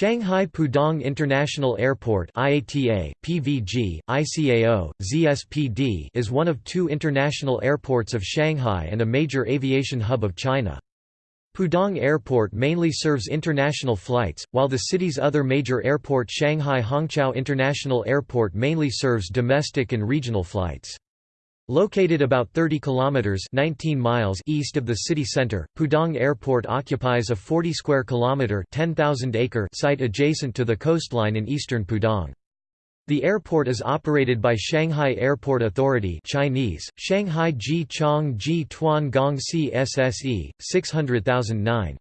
Shanghai Pudong International Airport IATA, PVG, ICAO, ZSPD is one of two international airports of Shanghai and a major aviation hub of China. Pudong Airport mainly serves international flights, while the city's other major airport Shanghai Hongqiao International Airport mainly serves domestic and regional flights. Located about 30 kilometers 19 miles east of the city center, Pudong Airport occupies a 40 square kilometer 10,000 acre site adjacent to the coastline in eastern Pudong. The airport is operated by Shanghai Airport Authority Chinese, Shanghai Ji Chong Ji Tuan Gong CSSE, 600,009.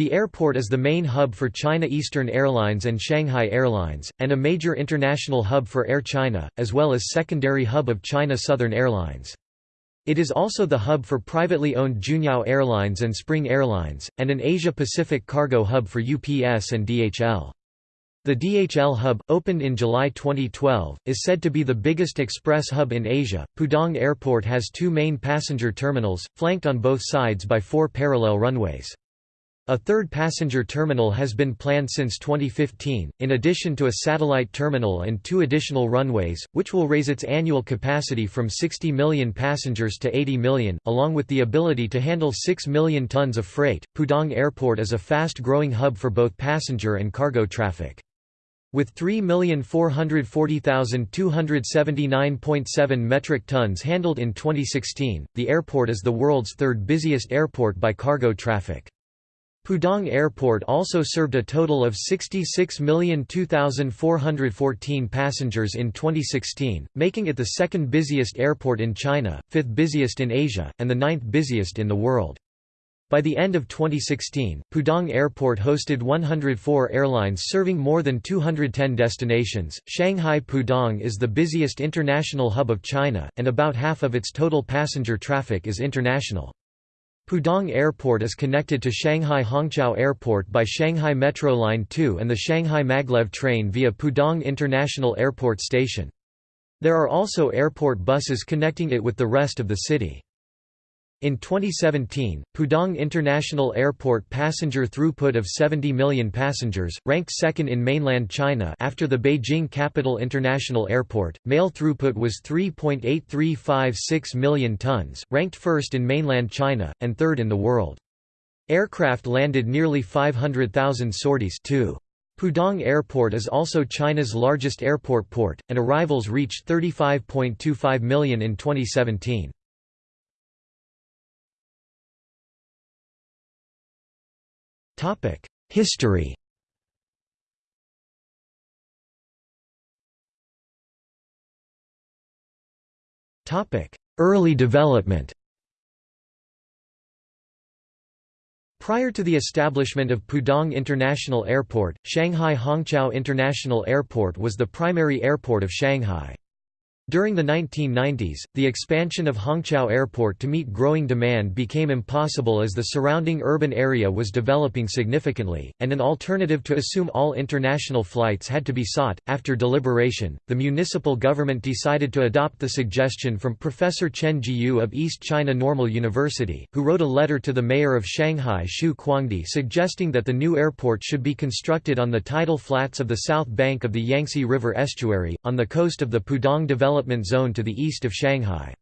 The airport is the main hub for China Eastern Airlines and Shanghai Airlines, and a major international hub for Air China, as well as secondary hub of China Southern Airlines. It is also the hub for privately owned Juneyao Airlines and Spring Airlines, and an Asia-Pacific cargo hub for UPS and DHL. The DHL hub, opened in July 2012, is said to be the biggest express hub in Asia. Pudong Airport has two main passenger terminals, flanked on both sides by four parallel runways. A third passenger terminal has been planned since 2015, in addition to a satellite terminal and two additional runways, which will raise its annual capacity from 60 million passengers to 80 million, along with the ability to handle 6 million tons of freight. Pudong Airport is a fast growing hub for both passenger and cargo traffic. With 3,440,279.7 metric tons handled in 2016, the airport is the world's third busiest airport by cargo traffic. Pudong Airport also served a total of 66,002,414 passengers in 2016, making it the second busiest airport in China, fifth busiest in Asia, and the ninth busiest in the world. By the end of 2016, Pudong Airport hosted 104 airlines serving more than 210 destinations. Shanghai Pudong is the busiest international hub of China, and about half of its total passenger traffic is international. Pudong Airport is connected to Shanghai Hongqiao Airport by Shanghai Metro Line 2 and the Shanghai Maglev train via Pudong International Airport Station. There are also airport buses connecting it with the rest of the city. In 2017, Pudong International Airport passenger throughput of 70 million passengers, ranked second in mainland China after the Beijing Capital International Airport. Mail throughput was 3.8356 million tons, ranked first in mainland China, and third in the world. Aircraft landed nearly 500,000 sorties too. Pudong Airport is also China's largest airport port, and arrivals reached 35.25 million in 2017. History Early development Prior to the establishment of Pudong International Airport, Shanghai Hongqiao International Airport was the primary airport of Shanghai. During the 1990s, the expansion of Hongqiao Airport to meet growing demand became impossible as the surrounding urban area was developing significantly, and an alternative to assume all international flights had to be sought. After deliberation, the municipal government decided to adopt the suggestion from Professor Chen Jiyu of East China Normal University, who wrote a letter to the mayor of Shanghai Xu Kuangdi suggesting that the new airport should be constructed on the tidal flats of the south bank of the Yangtze River estuary, on the coast of the Pudong Development Development Zone to the east of Shanghai.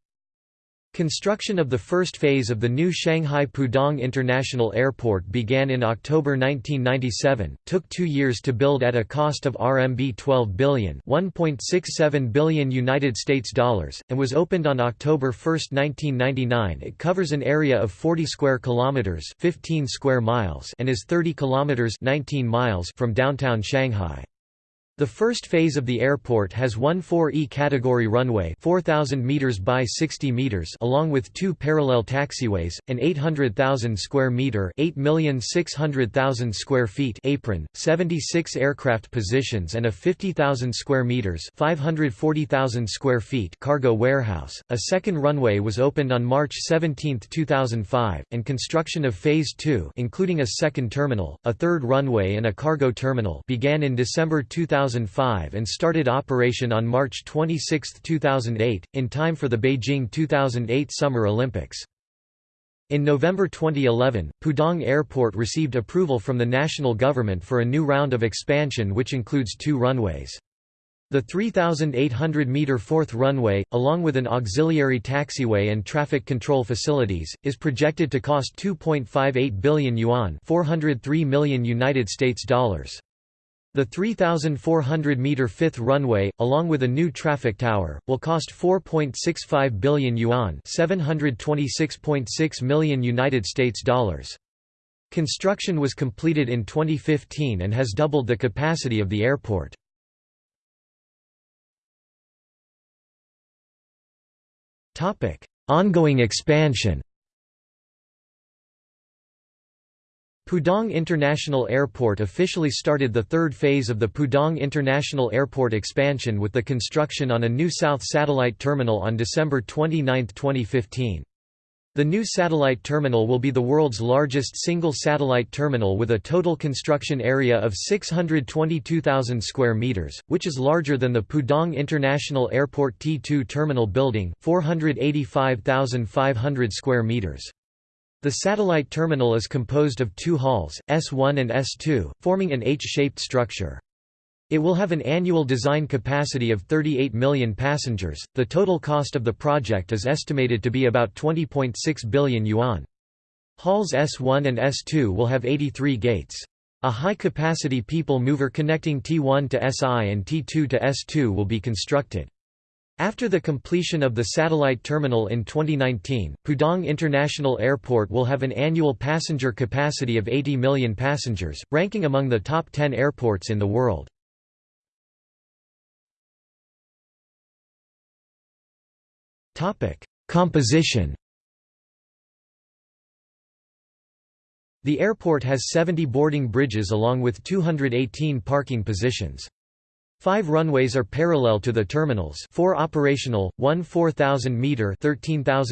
Construction of the first phase of the new Shanghai Pudong International Airport began in October 1997, took two years to build at a cost of RMB 12 billion $1.67 billion United States dollars, and was opened on October 1, 1999 It covers an area of 40 square kilometers 15 square miles and is 30 kilometers 19 miles from downtown Shanghai. The first phase of the airport has one 4E category runway 4,000 meters by 60 meters along with two parallel taxiways, an 800,000 square meter 8,600,000 square feet apron, 76 aircraft positions and a 50,000 square meters 540,000 square feet cargo warehouse. A second runway was opened on March 17, 2005, and construction of phase 2, including a second terminal, a third runway and a cargo terminal, began in December 2000 2005 and started operation on March 26, 2008, in time for the Beijing 2008 Summer Olympics. In November 2011, Pudong Airport received approval from the national government for a new round of expansion which includes two runways. The 3,800-metre fourth runway, along with an auxiliary taxiway and traffic control facilities, is projected to cost 2.58 billion yuan 403 million United States dollars. The 3,400-metre fifth runway, along with a new traffic tower, will cost 4.65 billion yuan 726.6 million United States dollars. Construction was completed in 2015 and has doubled the capacity of the airport. Ongoing expansion Pudong International Airport officially started the third phase of the Pudong International Airport expansion with the construction on a new South Satellite Terminal on December 29, 2015. The new satellite terminal will be the world's largest single satellite terminal with a total construction area of 622,000 square meters, which is larger than the Pudong International Airport T2 terminal building, 485,500 square meters. The satellite terminal is composed of two halls, S1 and S2, forming an H-shaped structure. It will have an annual design capacity of 38 million passengers. The total cost of the project is estimated to be about 20.6 billion yuan. Halls S1 and S2 will have 83 gates. A high-capacity people mover connecting T1 to SI and T2 to S2 will be constructed. After the completion of the satellite terminal in 2019, Pudong International Airport will have an annual passenger capacity of 80 million passengers, ranking among the top 10 airports in the world. Composition The airport has 70 boarding bridges along with 218 parking positions. Five runways are parallel to the terminals. Four operational, one 4,000-metre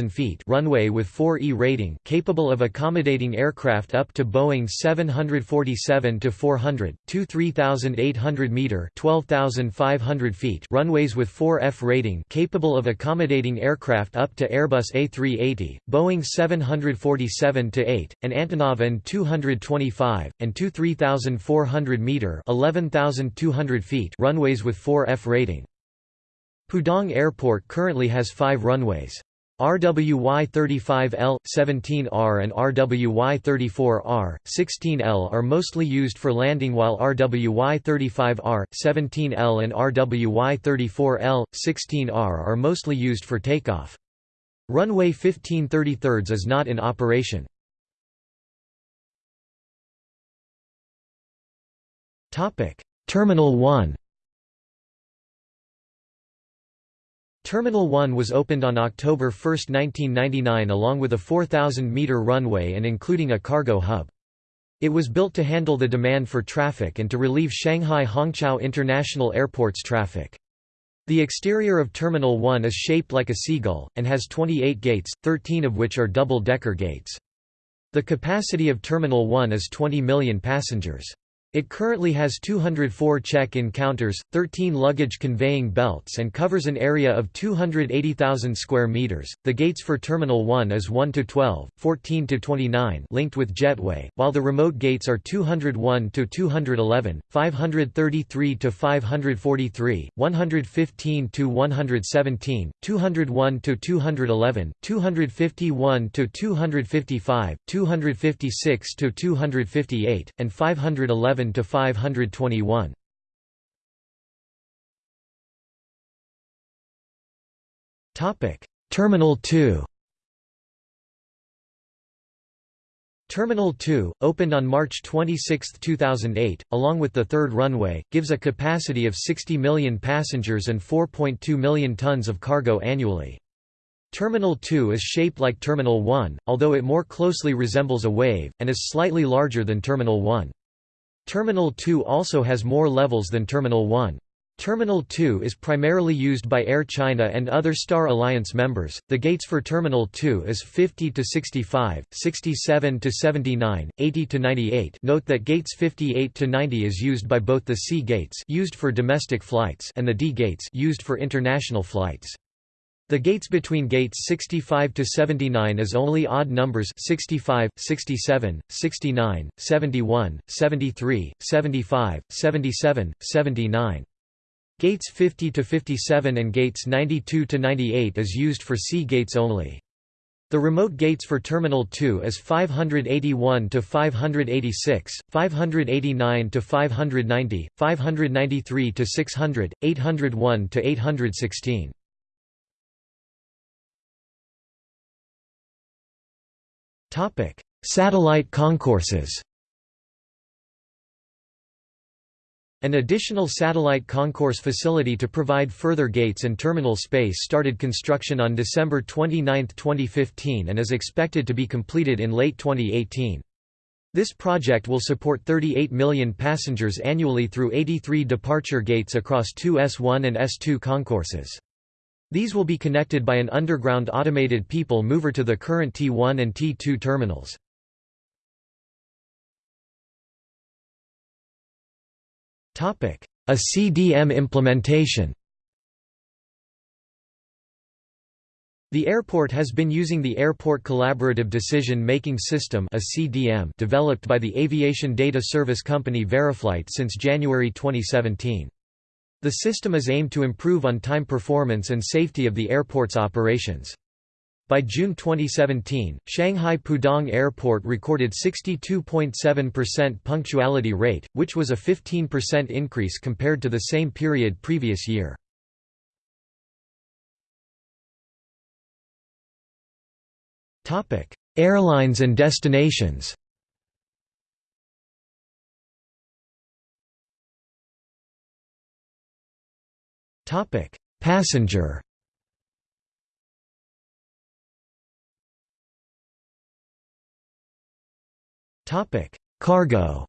feet runway with 4E rating capable of accommodating aircraft up to Boeing 747-400, two 3,800-metre feet runways with 4F rating capable of accommodating aircraft up to Airbus A380, Boeing 747-8, and Antonov An-225, and two 3,400-metre feet runways with 4F rating. Pudong Airport currently has five runways. RWY-35L, 17R and RWY-34R, 16L are mostly used for landing while RWY-35R, 17L and RWY-34L, 16R are mostly used for takeoff. Runway 15 33 is not in operation. Terminal 1 Terminal 1 was opened on October 1, 1999 along with a 4,000-metre runway and including a cargo hub. It was built to handle the demand for traffic and to relieve Shanghai Hongqiao International Airport's traffic. The exterior of Terminal 1 is shaped like a seagull, and has 28 gates, 13 of which are double-decker gates. The capacity of Terminal 1 is 20 million passengers. It currently has 204 check-in counters, 13 luggage conveying belts and covers an area of 280,000 square meters. The gates for Terminal 1 is 1 to 12, 14 to 29, linked with jetway, while the remote gates are 201 to 211, 533 to 543, 115 to 117, 201 to 211, 251 to 255, 256 to 258, and 511 to 521. Topic: Terminal 2. Terminal 2, opened on March 26, 2008, along with the third runway, gives a capacity of 60 million passengers and 4.2 million tons of cargo annually. Terminal 2 is shaped like Terminal 1, although it more closely resembles a wave, and is slightly larger than Terminal 1. Terminal 2 also has more levels than Terminal 1. Terminal 2 is primarily used by Air China and other Star Alliance members. The gates for Terminal 2 is 50 to 65, 67 to 79, 80 to 98. Note that gates 58 to 90 is used by both the C gates used for domestic flights and the D gates used for international flights. The gates between gates 65 to 79 is only odd numbers 65, 67, 69, 71, 73, 75, 77, 79. Gates 50 to 57 and gates 92 to 98 is used for C gates only. The remote gates for Terminal 2 is 581 to 586, 589 to 590, 593 to 600, 801 to 816. Satellite concourses. An additional satellite concourse facility to provide further gates and terminal space started construction on December 29, 2015 and is expected to be completed in late 2018. This project will support 38 million passengers annually through 83 departure gates across two S1 and S2 concourses. These will be connected by an underground automated people mover to the current T1 and T2 terminals. A CDM implementation The airport has been using the Airport Collaborative Decision-Making System developed by the aviation data service company VariFlight since January 2017. The system is aimed to improve on-time performance and safety of the airport's operations. By June 2017, Shanghai Pudong Airport recorded 62.7% punctuality rate, which was a 15% increase compared to the same period previous year. Airlines and destinations Passenger Topic: Cargo.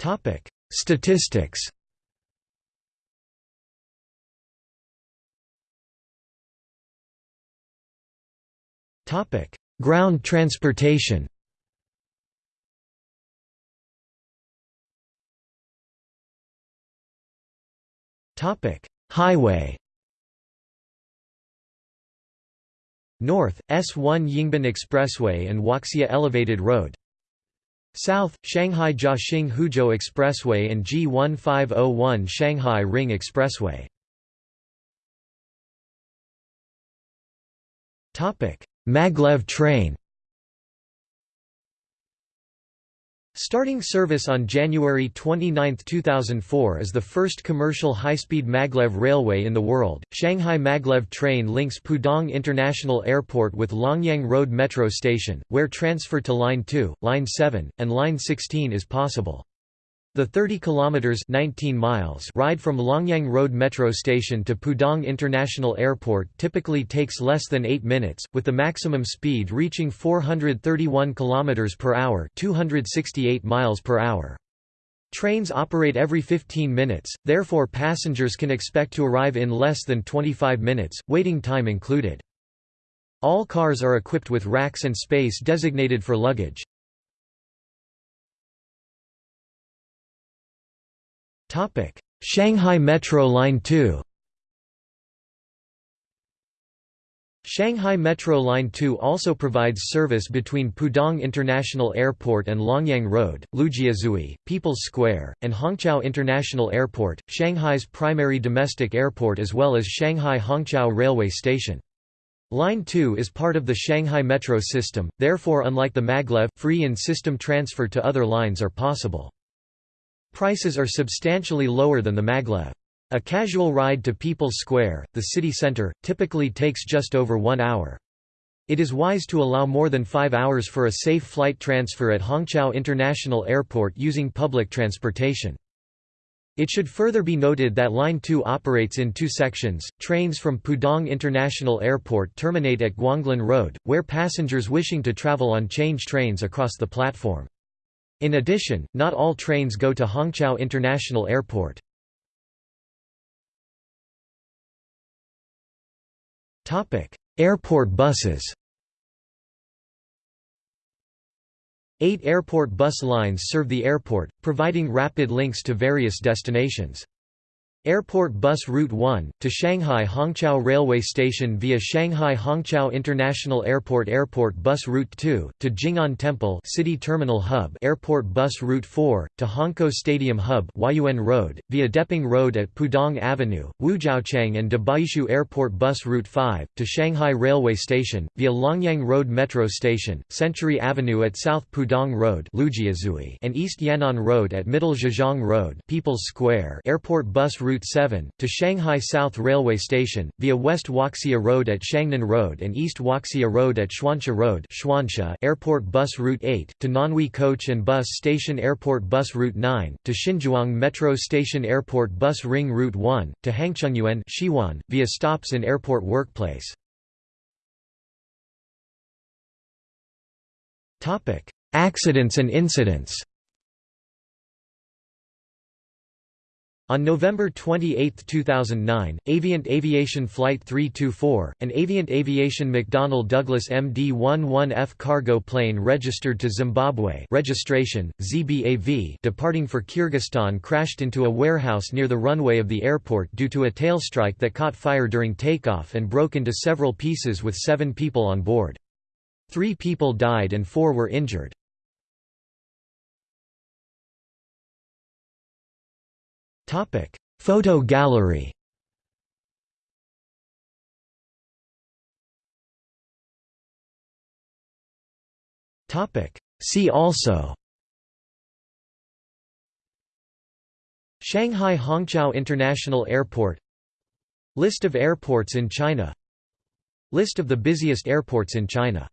Topic: Statistics. Topic: Ground transportation. Topic: Highway. North, S1 Yingbin Expressway and Huaxia Elevated Road. South, Shanghai Jiaxing Huzhou Expressway and G1501 Shanghai Ring Expressway. Maglev train Starting service on January 29, 2004 is the first commercial high-speed maglev railway in the world. Shanghai Maglev train links Pudong International Airport with Longyang Road Metro Station, where transfer to Line 2, Line 7, and Line 16 is possible. The 30 kilometers 19 miles ride from Longyang Road Metro Station to Pudong International Airport typically takes less than 8 minutes, with the maximum speed reaching 431 kilometers per hour, 268 miles per hour. Trains operate every 15 minutes, therefore passengers can expect to arrive in less than 25 minutes, waiting time included. All cars are equipped with racks and space designated for luggage. Topic: Shanghai Metro Line 2. Shanghai Metro Line 2 also provides service between Pudong International Airport and Longyang Road, Lujiazui, People's Square, and Hongqiao International Airport, Shanghai's primary domestic airport as well as Shanghai Hongqiao Railway Station. Line 2 is part of the Shanghai Metro system, therefore unlike the maglev, free and system transfer to other lines are possible. Prices are substantially lower than the maglev. A casual ride to People's Square, the city center, typically takes just over one hour. It is wise to allow more than five hours for a safe flight transfer at Hongqiao International Airport using public transportation. It should further be noted that Line 2 operates in two sections. Trains from Pudong International Airport terminate at Guanglin Road, where passengers wishing to travel on change trains across the platform. In addition, not all trains go to Hongqiao International Airport. Airport buses Eight airport bus lines serve the airport, providing rapid links to various destinations. Airport Bus Route 1, to Shanghai Hongqiao Railway Station via Shanghai Hongqiao International Airport Airport Bus Route 2, to Jing'an Temple City Terminal Hub Airport Bus Route 4, to Hongkou Stadium Hub Huayuan Road, via Deping Road at Pudong Avenue, Wujiaochang and Dabaishu Airport Bus Route 5, to Shanghai Railway Station, via Longyang Road Metro Station, Century Avenue at South Pudong Road and East Yan'an Road at Middle Zhejiang Road People's Square Airport Bus Route Route 7, to Shanghai South Railway Station, via West Huaxia Road at Shangnan Road and East Huaxia Road at Xuanxia Road Airport Bus Route 8, to Nanhui Coach and Bus Station Airport Bus Route 9, to Xinzhuang Metro Station Airport Bus Ring Route 1, to Hangchengyuan Xiwan, via stops in Airport Workplace. Accidents and incidents On November 28, 2009, Avient Aviation Flight 324, an Avient Aviation McDonnell Douglas MD-11F cargo plane registered to Zimbabwe registration, ZBAV departing for Kyrgyzstan crashed into a warehouse near the runway of the airport due to a tailstrike that caught fire during takeoff and broke into several pieces with seven people on board. Three people died and four were injured. Topic: Photo gallery. Topic: See also. Shanghai Hongqiao International Airport. List of airports in China. List of the busiest airports in China